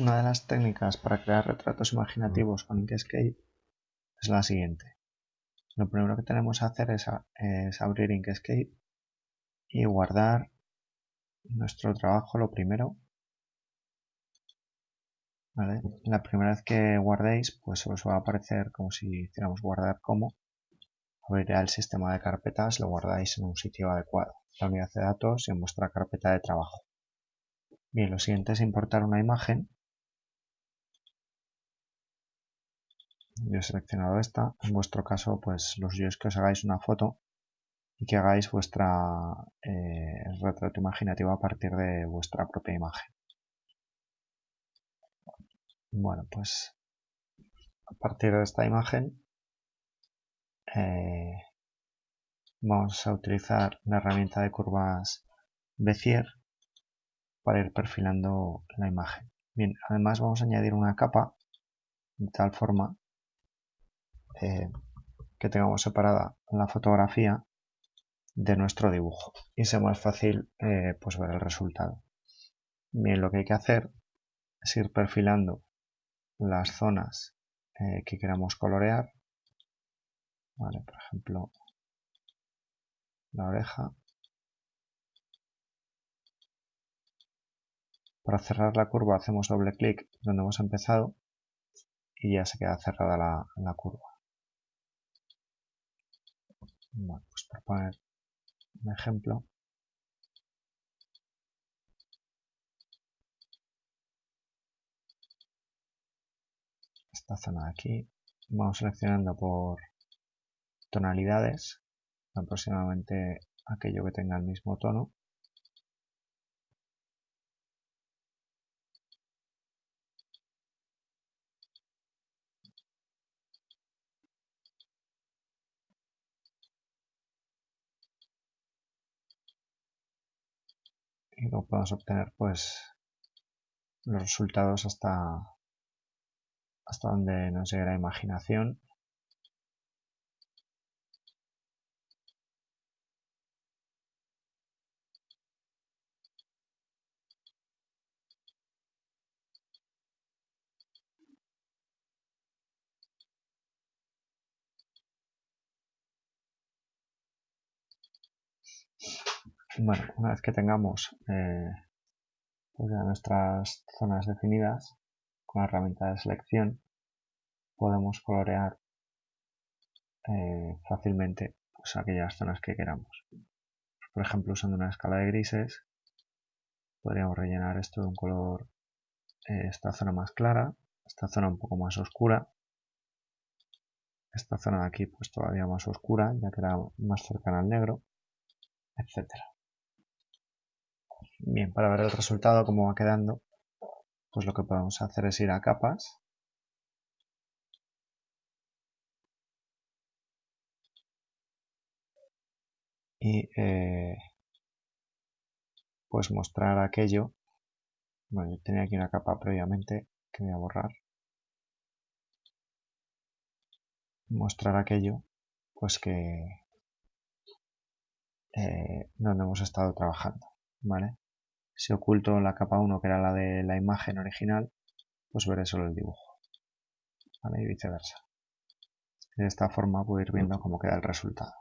Una de las técnicas para crear retratos imaginativos con Inkscape es la siguiente. Lo primero que tenemos que hacer es, abrir Inkscape y guardar nuestro trabajo lo primero. La primera vez que guardéis, pues os va a aparecer como si hiciéramos guardar como. Abrirá el sistema de carpetas, lo guardáis en un sitio adecuado, la unidad de datos y en vuestra carpeta de trabajo. Bien, lo siguiente es importar una imagen yo he seleccionado esta. En vuestro caso, pues los yo es que os hagáis una foto y que hagáis vuestra eh, retrato imaginativo a partir de vuestra propia imagen. Bueno, pues a partir de esta imagen eh, vamos a utilizar la herramienta de curvas Bezier para ir perfilando la imagen. Bien, además vamos a añadir una capa de tal forma eh, que tengamos separada la fotografía de nuestro dibujo y sea más fácil eh, pues ver el resultado. Bien, lo que hay que hacer es ir perfilando las zonas eh, que queramos colorear. Vale, por ejemplo, la oreja. Para cerrar la curva hacemos doble clic donde hemos empezado y ya se queda cerrada la curva. Bueno, pues para poner un ejemplo, esta zona de aquí, vamos seleccionando por tonalidades, aproximadamente aquello que tenga el mismo tono. Y luego podemos obtener pues los resultados hasta hasta donde nos llegue la imaginación Bueno, una vez que tengamos eh, pues nuestras zonas definidas con la herramienta de selección, podemos colorear eh, fácilmente pues, aquellas zonas que queramos. Por ejemplo, usando una escala de grises, podríamos rellenar esto de un color, eh, esta zona más clara, esta zona un poco más oscura, esta zona de aquí pues todavía más oscura, ya que era más cercana al negro, etcétera. Bien, para ver el resultado, cómo va quedando, pues lo que podemos hacer es ir a capas. Y eh, pues mostrar aquello. Bueno, yo tenía aquí una capa previamente que voy a borrar. Mostrar aquello, pues que eh, donde hemos estado trabajando, ¿vale? Si oculto la capa 1 que era la de la imagen original, pues veré solo el dibujo. ¿vale? Y viceversa. De esta forma puedo ir viendo cómo queda el resultado.